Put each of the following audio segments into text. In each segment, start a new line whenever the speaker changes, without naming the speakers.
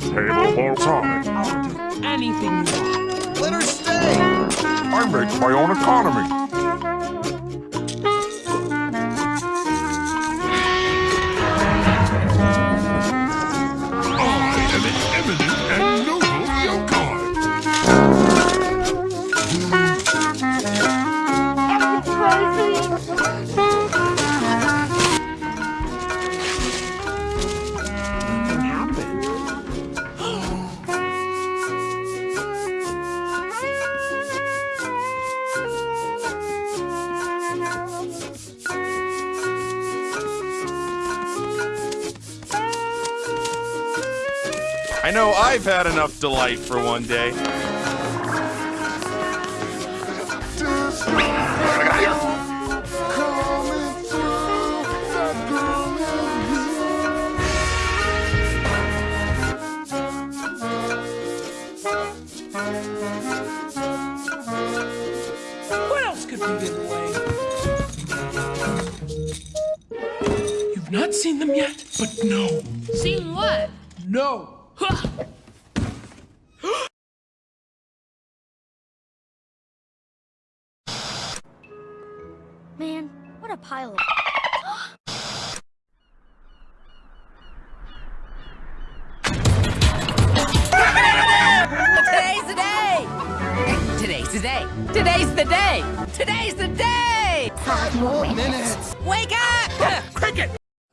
Table or time.
I'll do anything you want.
Let her stay!
I make my own economy. I
know I've had enough delight for one day.
What else could be in the way? You've not seen them yet, but no.
Seen what?
No.
Man, what a pile of.
Today's the day! Today's the day! Today's the day! Today's the day!
Five more minutes.
Wake up!
Cricket!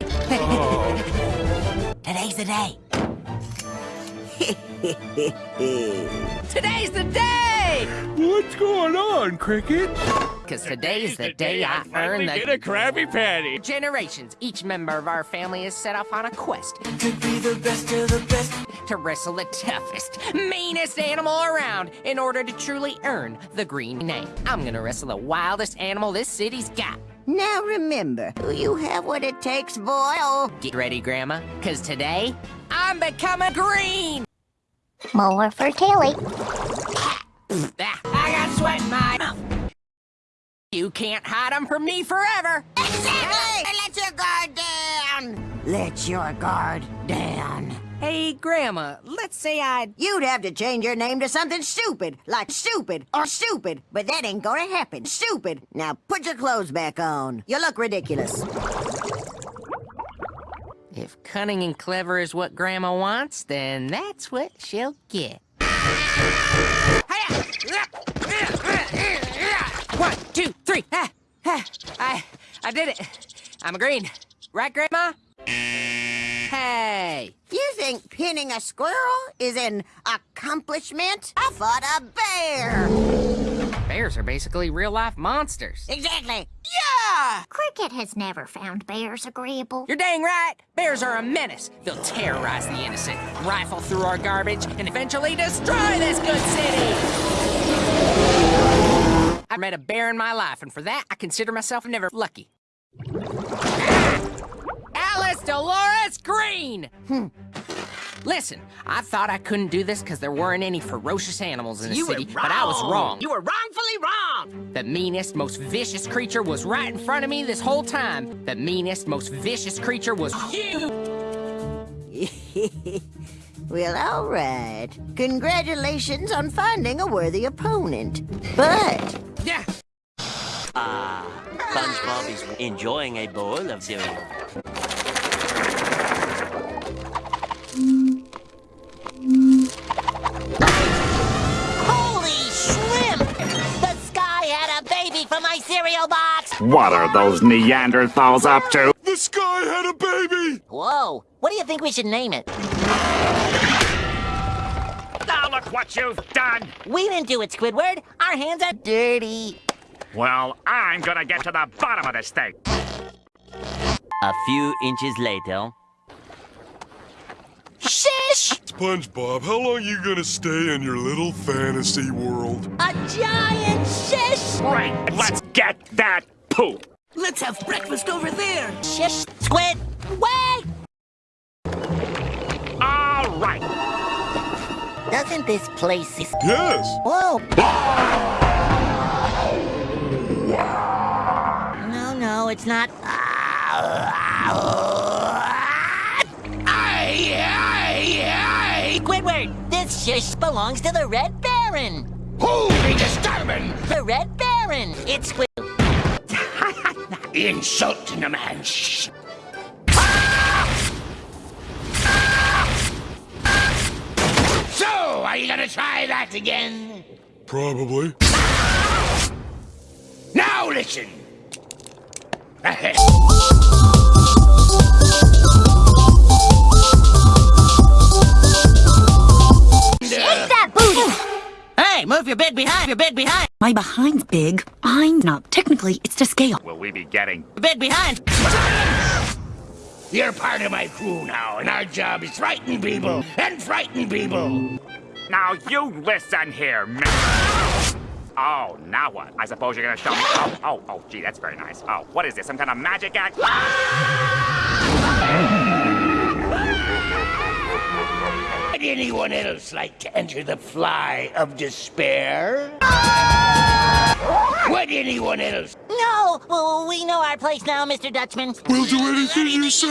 Today's the day! Today's the day!
What's going on, Cricket?
Cause today's the day I earn the...
Get a Krabby Patty.
generations. Each member of our family is set off on a quest
To be the best of the best.
to wrestle the toughest, meanest animal around in order to truly earn the green name. I'm gonna wrestle the wildest animal this city's got.
Now remember, do you have what it takes, boy.
Get ready, Grandma, cause today I'm becoming green!
More for Tilly.
I got sweat in my mouth. You can't hide them from me forever.
exactly! Let your guard down! Let your guard down.
Hey, Grandma, let's say I'd...
You'd have to change your name to something stupid, like stupid or stupid, but that ain't gonna happen. Stupid. Now put your clothes back on. You look ridiculous.
If cunning and clever is what Grandma wants, then that's what she'll get. One, two, three. Ah, ah, I, I did it. I'm a green. Right, Grandma? Hey,
You think pinning a squirrel is an accomplishment? I fought a bear.
Bears are basically real-life monsters.
Exactly. Yeah!
Cricket has never found bears agreeable.
You're dang right. Bears are a menace. They'll terrorize the innocent, rifle through our garbage, and eventually destroy this good city. I met a bear in my life, and for that, I consider myself never lucky. Alice Dolores Green! Hmm. Listen, I thought I couldn't do this because there weren't any ferocious animals in the
You were
city, but I was wrong.
You were wrongfully wrong.
The meanest, most vicious creature was right in front of me this whole time. The meanest, most vicious creature was you.
Well, all right. Congratulations on finding a worthy opponent. But
Yeah.
Ah, SpongeBob is enjoying a bowl of cereal.
What are those Neanderthals up to?
The sky had a baby!
Whoa! What do you think we should name it?
Now look what you've done!
We didn't do it, Squidward. Our hands are dirty.
Well, I'm gonna get to the bottom of this thing.
A few inches later.
Shish!
SpongeBob, how long are you gonna stay in your little fantasy world?
A giant shish!
Right, let's get that poop!
Let's have breakfast over there. Shish, Squid, wait!
All right.
Doesn't this place...
Yes!
Whoa! No, no, it's not. Squidward! This shish belongs to the Red Baron!
Who be disturbing?
The Red Baron! It's Squid...
Insulting a man. Shh. So, are you gonna try that again?
Probably.
Now listen.
Take that booty!
Hey, move your bed behind, your bed behind,
My behind's big. I'm not. Technically, it's to scale.
Will we be getting
your bed behind.
You're part of my crew now, and our job is frighten people and frighten people.
Now you listen here, man. Oh, now what? I suppose you're gonna show me. Oh, oh, oh, gee, that's very nice. Oh, what is this? Some kind of magic act?
Would anyone else like to enter the fly of despair? Would anyone else?
No! Well, we know our place now, Mr. Dutchman.
We'll do anything you say.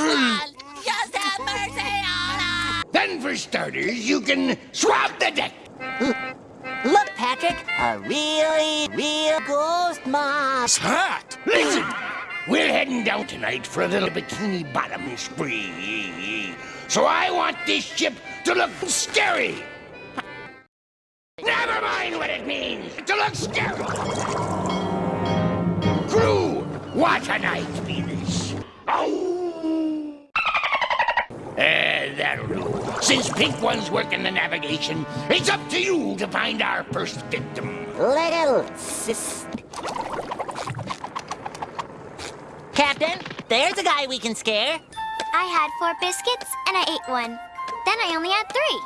Just have mercy on us!
Then, for starters, you can swab the deck.
Look, Patrick, a really, real ghost mob.
Hot! Listen, we're heading down tonight for a little bikini bottom spree. So I want this ship to look scary. Never mind what it means to look scary. Crew, what a night be this. Oh. Eh, that'll do. Since Pink One's working the navigation, it's up to you to find our first victim.
Little sis. Captain, there's a guy we can scare.
I had four biscuits and I ate one. Then I only had three.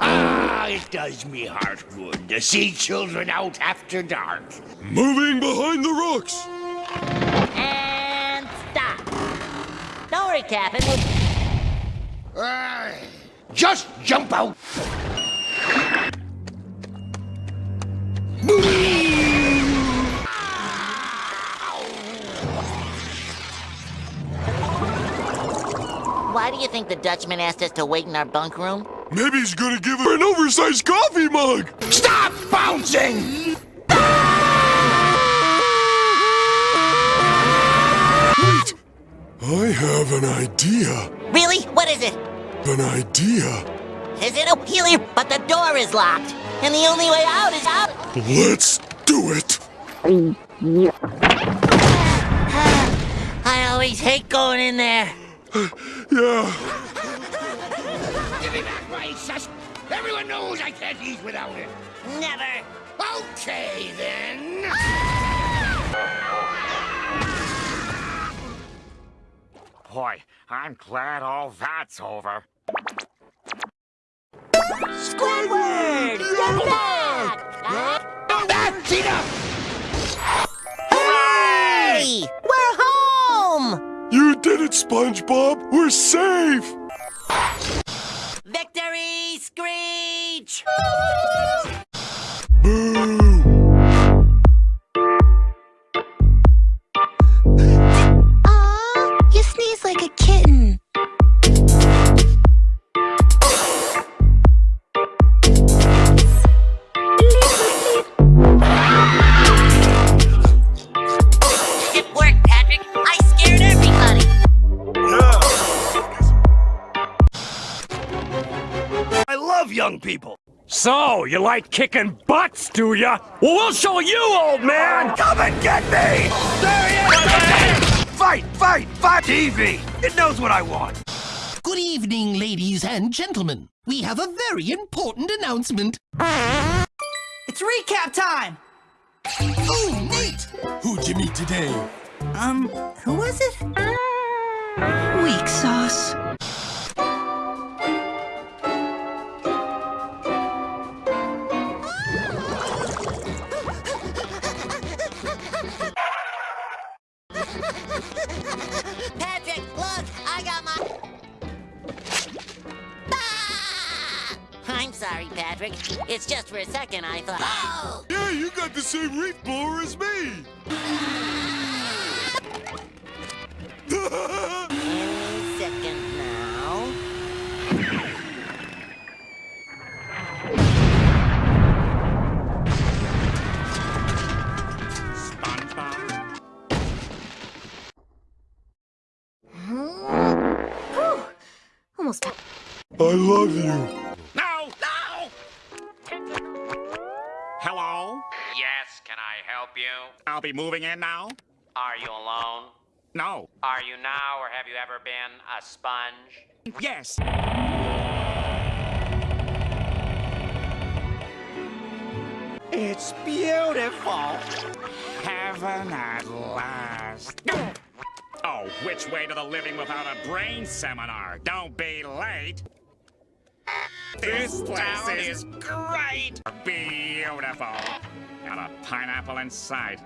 Ah, it does me heart good to see children out after dark.
Moving behind the rocks.
And stop. Don't worry, Captain.
Ah, just jump out.
Why do you think the Dutchman asked us to wait in our bunk room?
Maybe he's gonna give her an oversized coffee mug.
Stop bouncing!
Wait. I have an idea.
Really? What is it?
An idea.
Is it a helium? But the door is locked. And the only way out is out.
Let's do it.
I always hate going in there.
Yeah.
Give me back my sus. Everyone knows I can't eat without it.
Never.
Okay, then.
Boy, I'm glad all that's over.
Squidward! You're back!
That's enough!
Hey! We're home!
You did it, SpongeBob. We're safe.
Victory, Screech!
Boo.
You like
kicking butts, do ya? Well, we'll show you, old man!
Come and get me! There he is! Fight, fight, fight! TV! It knows what I want.
Good evening, ladies and gentlemen. We have a very important announcement.
It's recap time!
Oh, neat! Who'd you meet today?
Um, who was it? Weak sauce.
It's just for a second I thought... Oh!
Yeah, you got the same reef blower as me!
Now... Almost...
I love you.
I'll moving in now?
Are you alone?
No.
Are you now, or have you ever been a sponge?
Yes. It's beautiful. Heaven at last. Oh, which way to the living without a brain seminar? Don't be late. This place is great. Beautiful. Got a pineapple inside.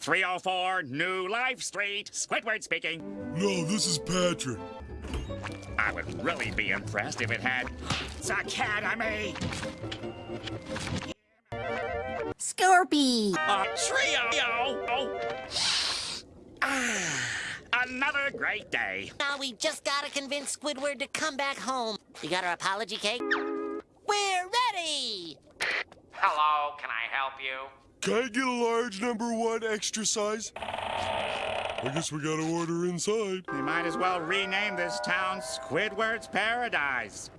304 New Life Street. Squidward speaking.
No, this is Patrick.
I would really be impressed if it had its Academy.
Scorpy!
A trio. Ah, another great day.
Now we just gotta convince Squidward to come back home. You got our apology cake? We're ready!
Hello, can I help you?
Can I get a large number one extra size? I guess we gotta order inside.
We might as well rename this town Squidward's Paradise.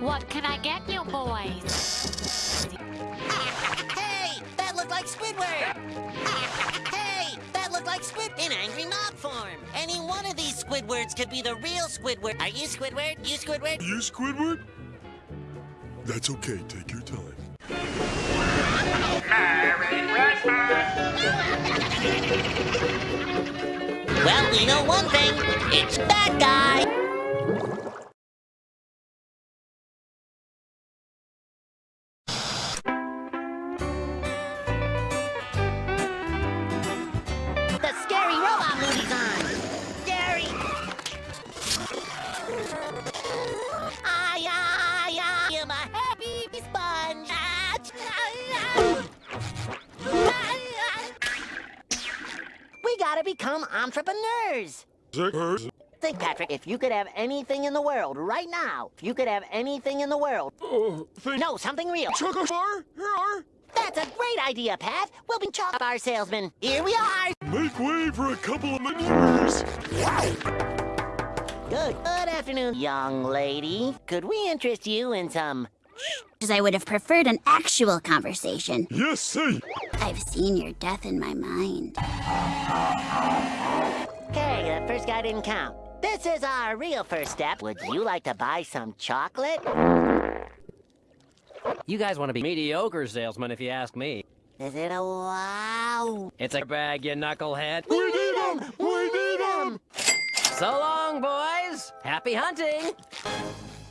What can I get you boys?
Like Squidward! Hey, that looked like Squid in angry mob form. Any one of these Squidwards could be the real Squidward. Are you Squidward? You Squidward?
You Squidward? That's okay, take your time.
Well, we know one thing. It's that guy. Gotta become entrepreneurs. Think, Patrick, if you could have anything in the world right now, if you could have anything in the world.
Uh, oh, thank
No, something real.
Chocolate bar? Here are.
That's a great idea, Pat. We'll be chocolate bar salesmen. Here we are.
Make way for a couple of maneuvers.
Good. Good afternoon, young lady. Could we interest you in some?
I would have preferred an actual conversation.
Yes, say.
I've seen your death in my mind.
Okay, the first guy didn't count. This is our real first step. Would you like to buy some chocolate?
You guys want to be mediocre salesmen, if you ask me.
Is it a wow?
It's a bag, you knucklehead.
We need 'em! We need 'em!
So long, boys. Happy hunting.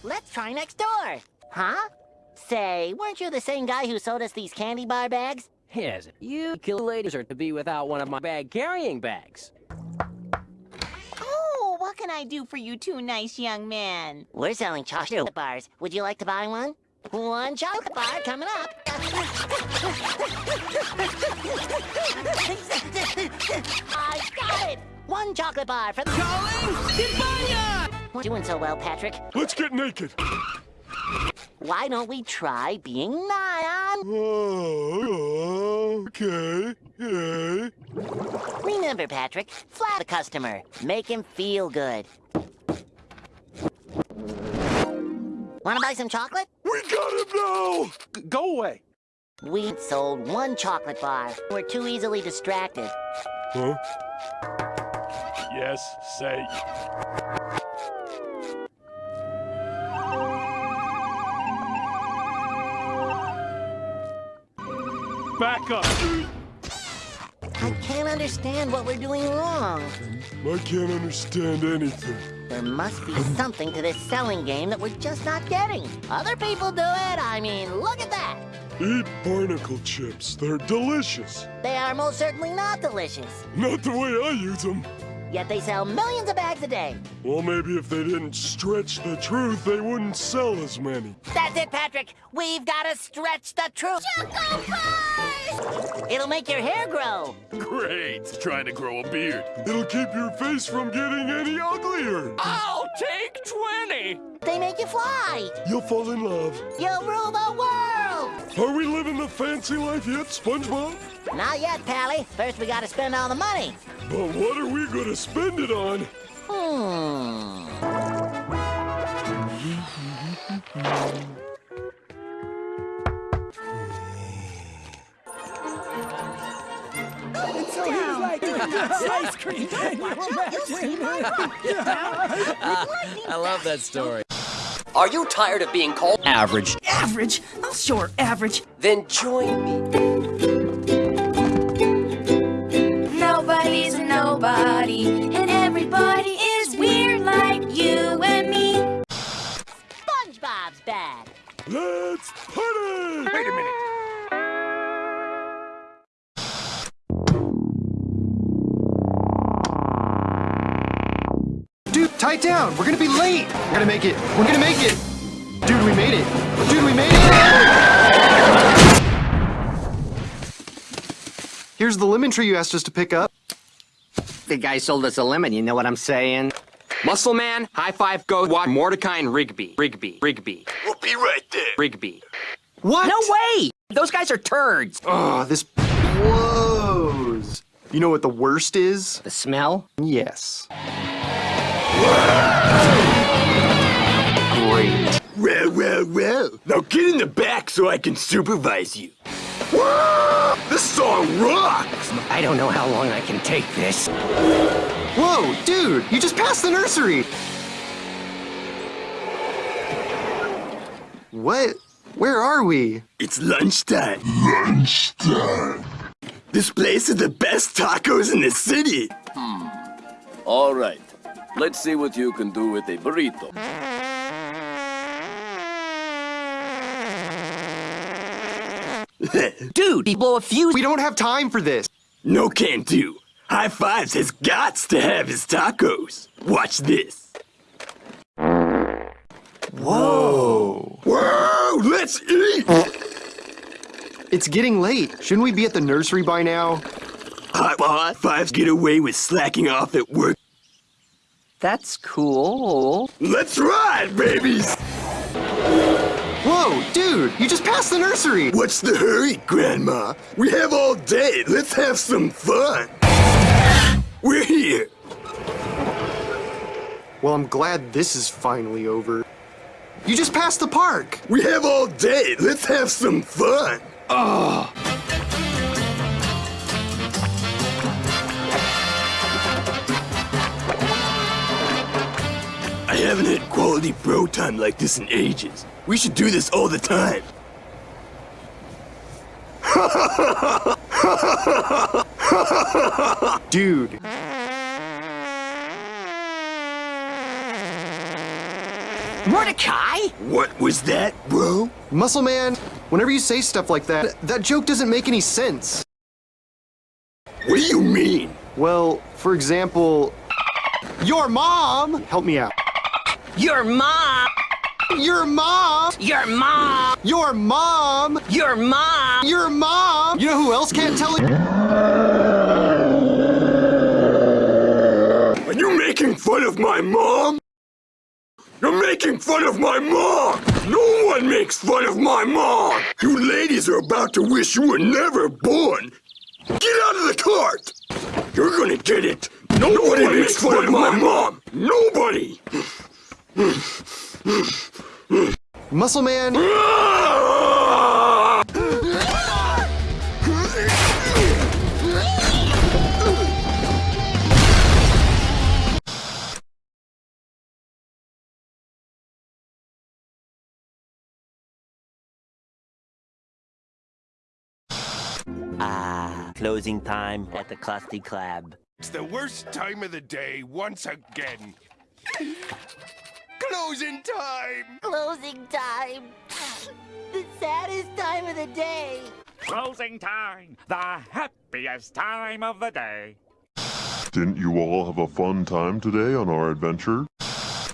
Let's try next door. Huh? Say, weren't you the same guy who sold us these candy bar bags?
Yes, you kill ladies are to be without one of my bag-carrying bags.
Oh, what can I do for you two nice young men?
We're selling chocolate bars. Would you like to buy one? One chocolate bar coming up. I got it! One chocolate bar for the... Calling! Doing so well, Patrick.
Let's get naked.
Why don't we try being Nyan?
Oh, okay. Yeah.
Remember, Patrick, flat the customer. Make him feel good. Want to buy some chocolate?
We got him now.
Go away.
We sold one chocolate bar. We're too easily distracted.
Huh?
Yes, say. Back up.
I can't understand what we're doing wrong.
I can't understand anything.
There must be something to this selling game that we're just not getting. Other people do it. I mean, look at that.
Eat barnacle chips. They're delicious.
They are most certainly not delicious.
Not the way I use them.
Yet they sell millions of bags a day.
Well, maybe if they didn't stretch the truth, they wouldn't sell as many.
That's it, Patrick. We've got to stretch the truth. It'll make your hair grow.
Great. Trying to grow a beard. It'll keep your face from getting any uglier.
I'll take 20.
They make you fly.
You'll fall in love.
You'll rule the world.
Are we living the fancy life yet, SpongeBob?
Not yet, Pally. First, we got to spend all the money.
But what are we gonna spend it on?
Hmm.
So he's like ice cream. Can you
I love that story.
Are you tired of being called average?
Average? Oh, sure, average.
Then join me.
Nobody's a nobody, and everybody is weird like you and me.
SpongeBob's bad.
Let's
Dude, tie it down. We're gonna be late. We're gonna make it. We're gonna make it. Dude, we made it. Dude, we made it. Here's the lemon tree you asked us to pick up.
The guy sold us a lemon, you know what I'm saying? Muscle Man, high five, go watch Mordecai and Rigby. Rigby. Rigby.
We'll be right there.
Rigby.
What?
No way! Those guys are turds!
Oh, this blows. You know what the worst is?
The smell?
Yes. Great.
Well, well, well. Now get in the back so I can supervise you. Whoa! This song rocks!
I don't know how long I can take this.
Whoa, dude, you just passed the nursery. What? Where are we?
It's lunchtime. Lunchtime. This place is the best tacos in the city. Hmm.
All right. Let's see what you can do with a burrito.
Dude, he blew a fuse.
We don't have time for this.
No can do. High Fives has gots to have his tacos. Watch this.
Whoa.
Whoa, let's eat!
It's getting late. Shouldn't we be at the nursery by now?
High High Fives get away with slacking off at work.
That's cool.
Let's ride, babies!
Whoa, dude, you just passed the nursery.
What's the hurry, Grandma? We have all day. Let's have some fun. We're here.
Well, I'm glad this is finally over. You just passed the park.
We have all day. Let's have some fun.
Oh.
Haven't had quality bro time like this in ages. We should do this all the time.
Dude.
Mordecai?
What was that, bro?
Muscle Man, whenever you say stuff like that, that joke doesn't make any sense.
What do you mean?
Well, for example, your mom. Help me out.
Your mom!
Your mom!
Your mom!
Your mom!
Your mom!
Your mom! You know who else can't tell it?
Are you making fun of my mom? You're making fun of my mom! No one makes fun of my mom! You ladies are about to wish you were never born! Get out of the cart! You're gonna get it! Nobody makes fun of my mom! Nobody!
Muscle Man.
Ah, closing time at the Krusty Krab.
It's the worst time of the day once again. Closing time!
Closing time. the saddest time of the day.
Closing time, the happiest time of the day.
Didn't you all have a fun time today on our adventure?